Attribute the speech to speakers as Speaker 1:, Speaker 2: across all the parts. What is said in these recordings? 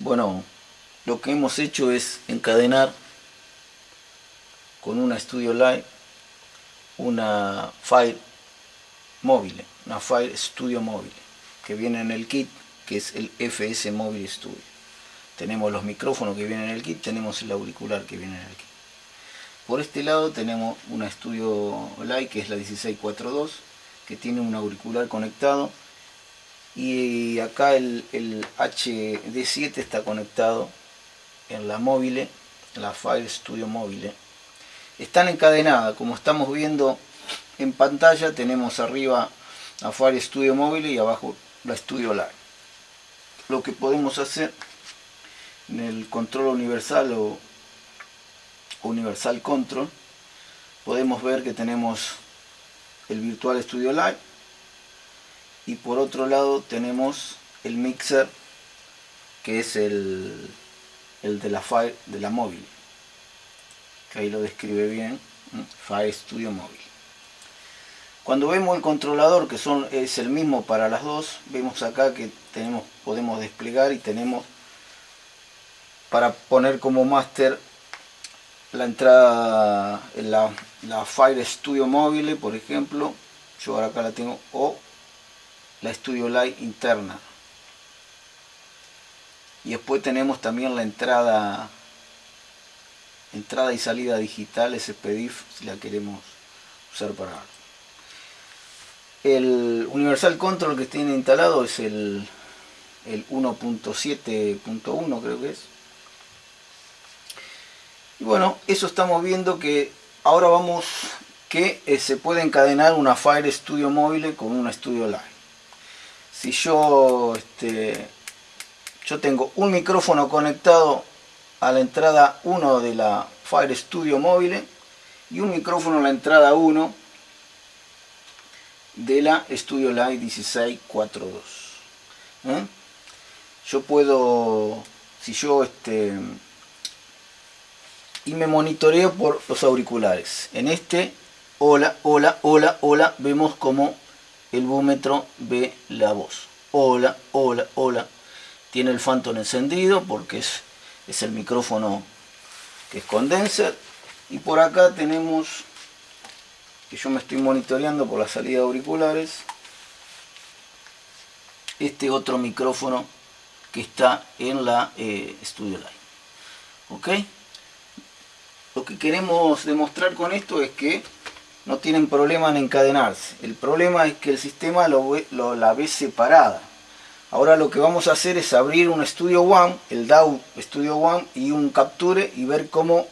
Speaker 1: Bueno, lo que hemos hecho es encadenar con una Studio Live una Fire móvil, una Fire Studio móvil que viene en el kit que es el FS Mobile Studio. Tenemos los micrófonos que vienen en el kit, tenemos el auricular que viene en el kit. Por este lado tenemos una Studio Live que es la 1642 que tiene un auricular conectado y acá el, HD7 está conectado en la móvil, la Fire Studio móvil. Están encadenadas, como estamos viendo en pantalla, tenemos arriba la Fire Studio móvil y abajo la Studio Live. Lo que podemos hacer en el control universal o universal control, podemos ver que tenemos el Virtual Studio Live y por otro lado tenemos el mixer que es el, el de la Fire de la móvil que ahí lo describe bien Fire Studio móvil cuando vemos el controlador que son es el mismo para las dos vemos acá que tenemos podemos desplegar y tenemos para poner como máster la entrada la, la Fire Studio móvil por ejemplo. Yo ahora acá la tengo o la Studio Light interna. Y después tenemos también la entrada entrada y salida digital SPDIF si la queremos usar para. El Universal Control que tiene instalado es el, el 1.7.1 creo que es. Y bueno, eso estamos viendo que ahora vamos que eh, se puede encadenar una Fire Studio móvil con una Studio Live si yo, este, yo tengo un micrófono conectado a la entrada 1 de la Fire Studio móvil y un micrófono a la entrada 1 de la Studio Live 1642. ¿eh? Yo puedo, si yo este, y me monitoreo por los auriculares. En este, hola, hola, hola, hola, vemos como el búmetro ve la voz. Hola, hola, hola. Tiene el Phantom encendido porque es, es el micrófono que es condenser. Y por acá tenemos, que yo me estoy monitoreando por la salida de auriculares, este otro micrófono que está en la eh, Studio Line. ¿Ok? Lo que queremos demostrar con esto es que no tienen problema en encadenarse. El problema es que el sistema lo, la ve separada. Ahora lo que vamos a hacer es abrir un Studio One, el DAW Studio One y un Capture y ver cómo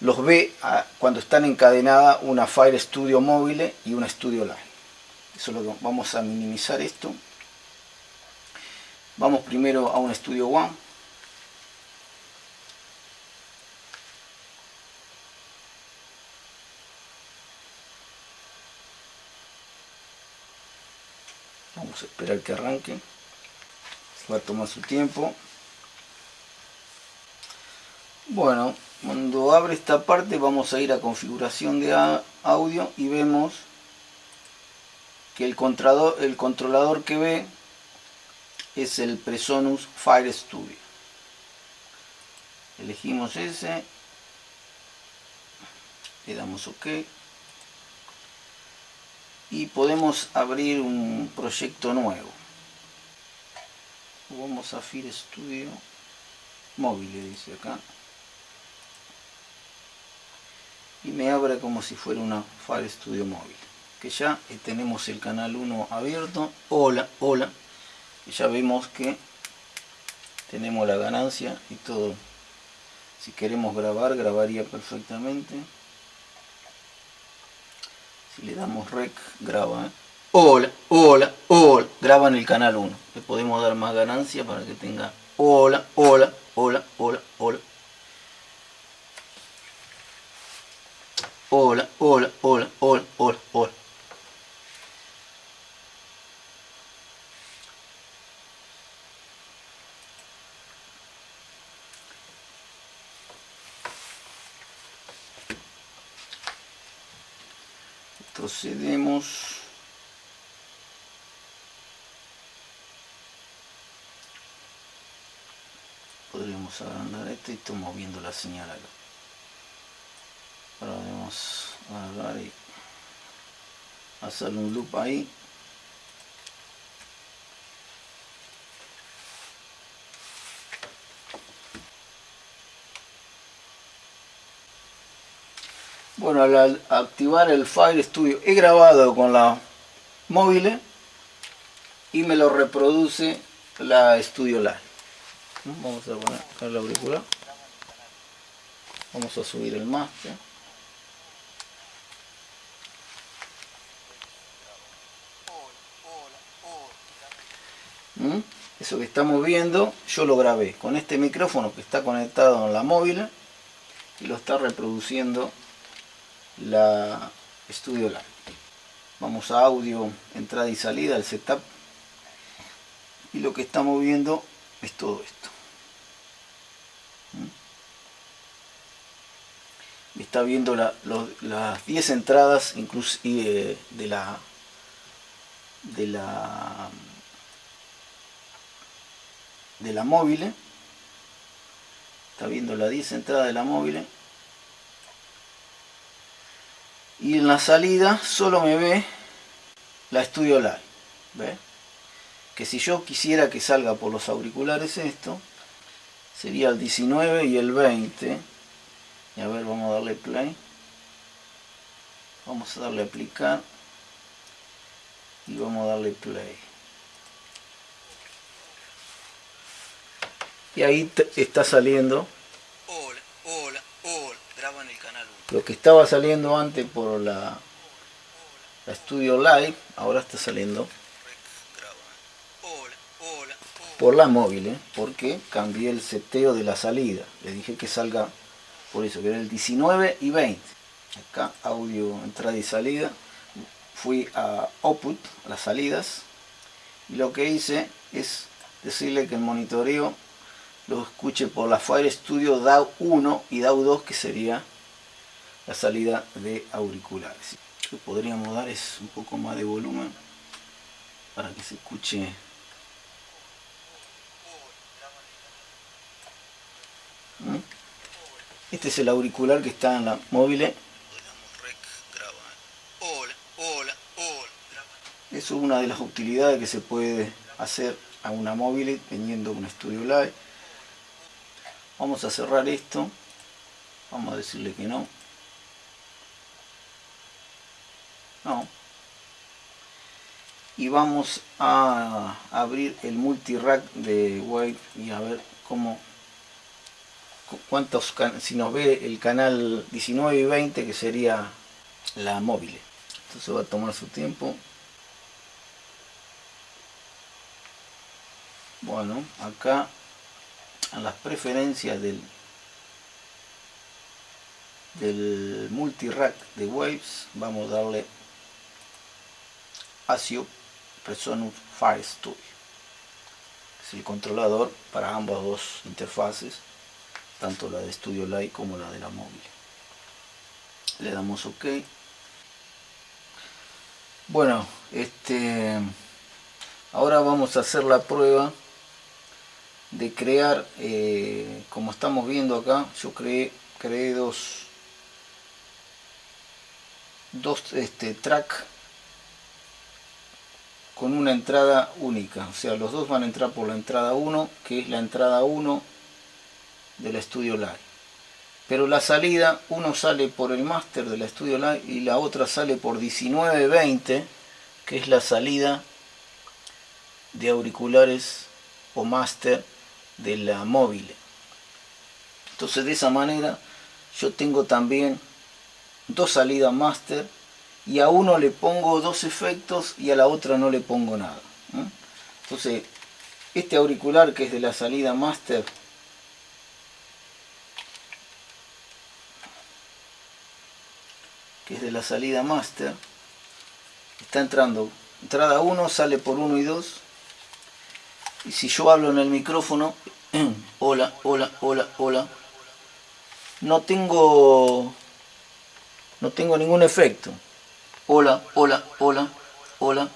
Speaker 1: los ve cuando están encadenadas una Fire Studio móvil y una Studio Line. Eso vamos a minimizar esto. Vamos primero a un Studio One. Vamos a esperar que arranque. Va a tomar su tiempo. Bueno cuando abre esta parte vamos a ir a configuración de audio y vemos que el controlador, el controlador que ve es el Presonus Fire Studio. Elegimos ese. Le damos ok y podemos abrir un proyecto nuevo. Vamos a Fire Studio móvil dice acá. Y me abre como si fuera una Fire Studio móvil que ya tenemos el canal 1 abierto. Hola hola. Y ya vemos que tenemos la ganancia y todo. Si queremos grabar grabaría perfectamente le damos rec, graba. ¿eh? Hola, hola, hola. Graba en el canal 1. Le podemos dar más ganancia para que tenga hola, hola, hola, hola, hola. Hola, hola, hola, hola, hola, hola. Procedemos. Podríamos agrandar esto y estamos viendo la señal acá. Ahora a agarrar y hacerle un loop ahí Bueno, al activar el Fire Studio he grabado con la móvil y me lo reproduce la Studio Live. Vamos a poner acá la auricular. Vamos a subir el máster. ¿Mm? Eso que estamos viendo, yo lo grabé con este micrófono que está conectado en la móvil y lo está reproduciendo la Studio Live. Vamos a audio, entrada y salida, el setup. Y lo que estamos viendo es todo esto. ¿Mm? Está viendo las 10 entradas inclusive de la de la de la móvil está viendo las 10 entradas de la móvil y en la salida solo me ve la Studio Live ¿ve? que si yo quisiera que salga por los auriculares esto sería el 19 y el 20 y a ver vamos a darle play. Vamos a darle aplicar y vamos a darle play. Y ahí está saliendo lo que estaba saliendo antes por la, la Studio Live, ahora está saliendo por la móvil, ¿eh? porque cambié el seteo de la salida. Le dije que salga por eso, que era el 19 y 20. Acá audio entrada y salida. Fui a output, las salidas, y lo que hice es decirle que el monitoreo lo escuche por la Fire Studio DAW 1 y DAW 2 que sería la salida de auriculares. Lo que podríamos dar es un poco más de volumen para que se escuche ¿Mm? Este es el auricular que está en la móvil. Eso es una de las utilidades que se puede hacer a una móvil teniendo un Studio Live. Vamos a cerrar esto. Vamos a decirle que no. Y vamos a abrir el multirack de Wave y a ver cómo cuántos si nos ve el canal 19 y 20 que sería la móvil. Entonces va a tomar su tiempo. Bueno acá en las preferencias del del multirack de waves vamos a darle ASIO Presonus Fire Studio. Es el controlador para ambas dos interfaces, tanto la de Studio Light como la de la móvil. Le damos OK. Bueno, este ahora vamos a hacer la prueba de crear, eh, como estamos viendo acá, yo creé, creé dos, dos este, track con una entrada única. O sea, los dos van a entrar por la entrada 1, que es la entrada 1 del Studio Live. Pero la salida, uno sale por el máster del Studio Live y la otra sale por 1920, que es la salida de auriculares o máster de la móvil. Entonces de esa manera yo tengo también dos salidas máster y a uno le pongo dos efectos y a la otra no le pongo nada. Entonces, este auricular que es de la salida master, que es de la salida master, está entrando, entrada 1 sale por 1 y 2, y si yo hablo en el micrófono, hola, hola, hola, hola, no tengo, no tengo ningún efecto hola, hola, hola, hola.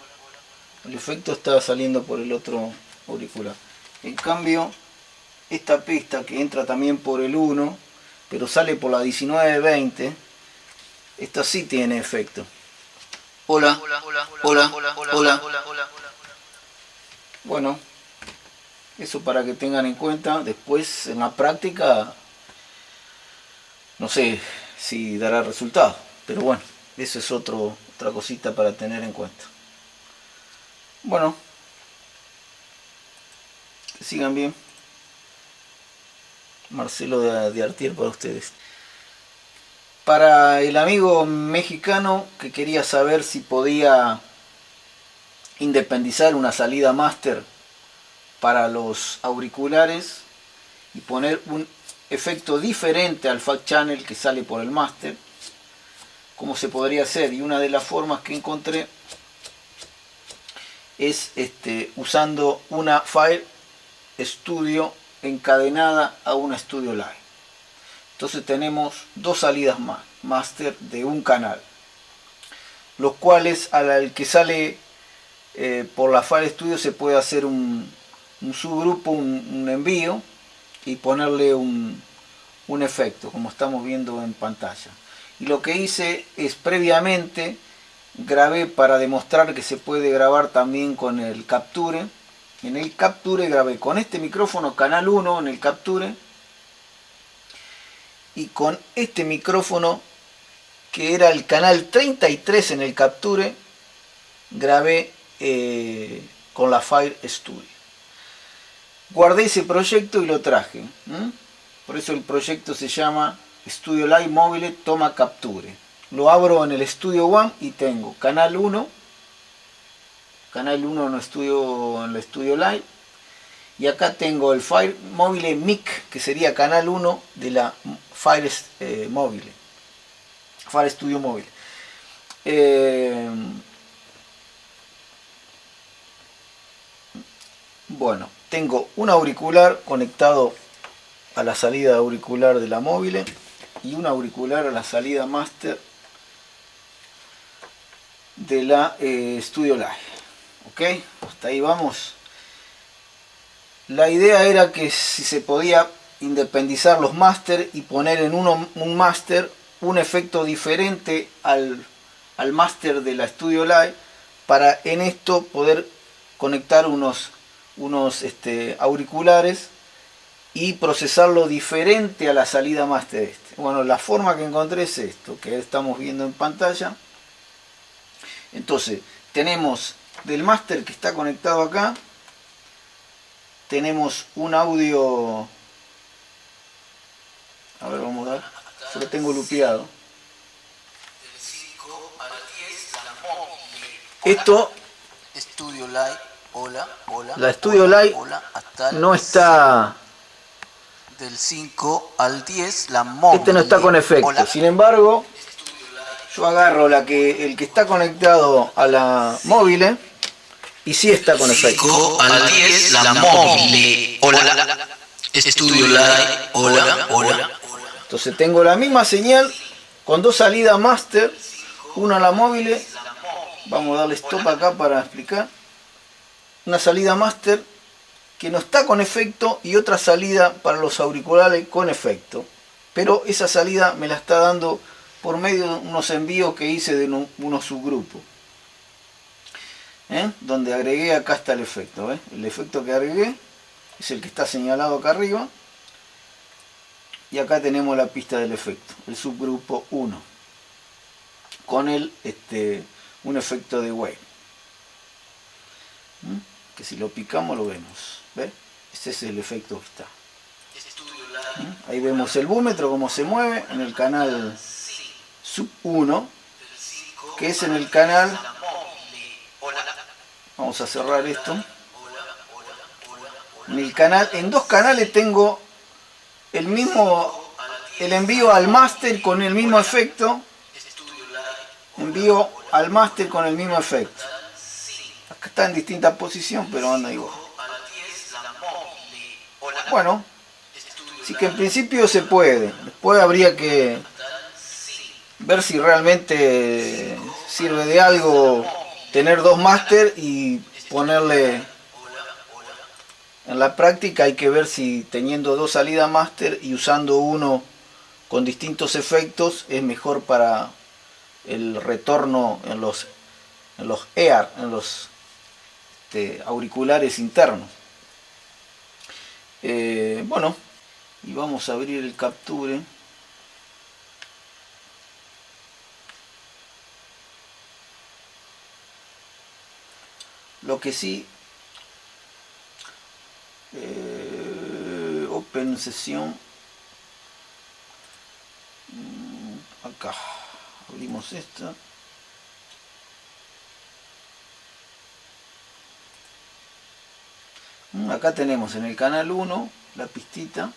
Speaker 1: El efecto está saliendo por el otro auricular. En cambio, esta pista que entra también por el 1, pero sale por la 1920, esta sí tiene efecto. Hola, hola, hola, hola, hola, hola. Bueno, eso para que tengan en cuenta. Después en la práctica, no sé si dará resultado. Pero bueno, eso es otro, otra cosita para tener en cuenta. Bueno, sigan bien. Marcelo de, de Artier para ustedes. Para el amigo mexicano que quería saber si podía independizar una salida máster para los auriculares y poner un efecto diferente al fact channel que sale por el máster como se podría hacer. Y una de las formas que encontré es este, usando una Fire Studio encadenada a una Studio Live. Entonces tenemos dos salidas más master de un canal los cuales al que sale eh, por la Fire Studio se puede hacer un, subgrupo, un, envío y ponerle un, un efecto como estamos viendo en pantalla y lo que hice es previamente grabé para demostrar que se puede grabar también con el Capture. En el Capture grabé con este micrófono canal 1 en el Capture. Y con este micrófono que era el canal 33 en el Capture grabé eh, con la Fire Studio. Guardé ese proyecto y lo traje por eso el proyecto se llama Studio Live Mobile toma capture. Lo abro en el Studio One y tengo canal 1, canal 1 en, estudio, en el Studio Live, y acá tengo el Fire Mobile Mic, que sería canal 1 de la Fire eh, Mobile, Fire Studio Mobile. Eh, bueno, tengo un auricular conectado a la salida auricular de la móvil y un auricular a la salida master de la eh, Studio Live. Ok hasta ahí vamos. La idea era que si se podía independizar los master y poner en uno un master un efecto diferente al, al master de la Studio Live para en esto poder conectar unos, unos este, auriculares y procesarlo diferente a la salida master este. Bueno, la forma que encontré es esto, que estamos viendo en pantalla. Entonces, tenemos del master que está conectado acá, tenemos un audio, a ver, vamos a ver, yo lo tengo lupeado. Esto,
Speaker 2: Studio Live, hola, hola.
Speaker 1: La Studio Live no está
Speaker 2: del 5 al 10, la móvil.
Speaker 1: Este no está con efecto, sin embargo, yo agarro la que el que está conectado a la móvil y sí está con efecto.
Speaker 2: 5 al 10, la móvil. Hola, Estudio Live, hola, hola.
Speaker 1: Entonces tengo la misma señal con dos salidas master, una a la móvil, vamos a darle stop acá para explicar, una salida master que no está con efecto y otra salida para los auriculares con efecto. Pero esa salida me la está dando por medio de unos envíos que hice de unos subgrupos. ¿Eh? Donde agregué, acá está el efecto. El efecto que agregué es el que está señalado acá arriba. Y acá tenemos la pista del efecto, el subgrupo 1. Con el, este, un efecto de wave. ¿Mm? Que si lo picamos lo vemos. ¿Ve? Este es el efecto que está. ¿Mm? Ahí vemos el búmetro, cómo se mueve en el canal sub 1, que es en el canal... Vamos a cerrar esto. En el canal, en dos canales tengo el mismo, el envío al máster con el mismo efecto. Envío al máster con el mismo efecto. Acá está en distinta posición, pero anda igual. Bueno, sí que en principio se puede. Después habría que ver si realmente sirve de algo tener dos máster y ponerle En la práctica hay que ver si teniendo dos salidas máster y usando uno con distintos efectos es mejor para el retorno en los, en los EAR, en los este, auriculares internos. Eh, bueno, y vamos a abrir el capture. Lo que sí, eh, Open Sesión, mm, acá, abrimos esta. Acá tenemos en el canal 1 la pistita.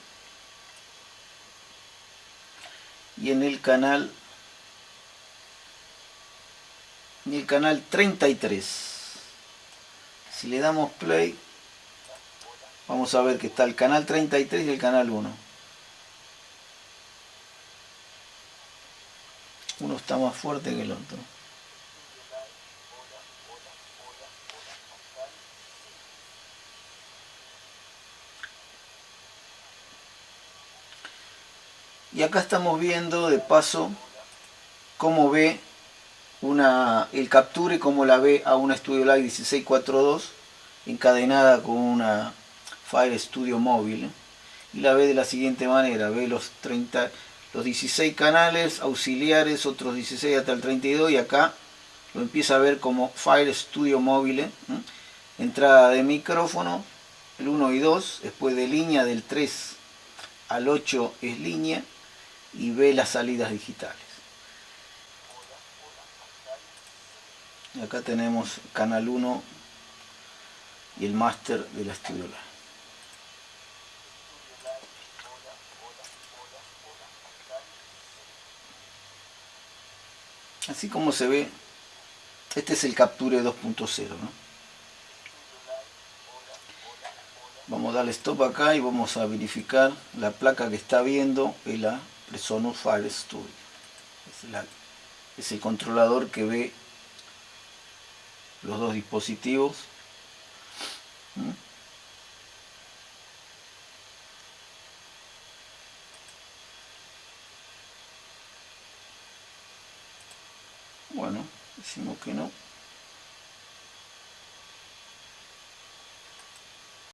Speaker 1: Y en el canal en el canal 33 si le damos play vamos a ver que está el canal 33 y el canal 1 uno está más fuerte que el otro y acá estamos viendo de paso cómo ve una, el capture como la ve a una Studio Live 1642 encadenada con una Fire Studio móvil y la ve de la siguiente manera, ve los 30 los 16 canales auxiliares, otros 16 hasta el 32 y acá lo empieza a ver como Fire Studio móvil entrada de micrófono el 1 y 2, después de línea del 3 al 8 es línea y ve las salidas digitales. Y acá tenemos canal 1 y el máster de la Studio Así como se ve, este es el Capture 2.0. Vamos a darle stop acá y vamos a verificar la placa que está viendo en la Presonus Fire Studio. es el controlador que ve los dos dispositivos bueno decimos que no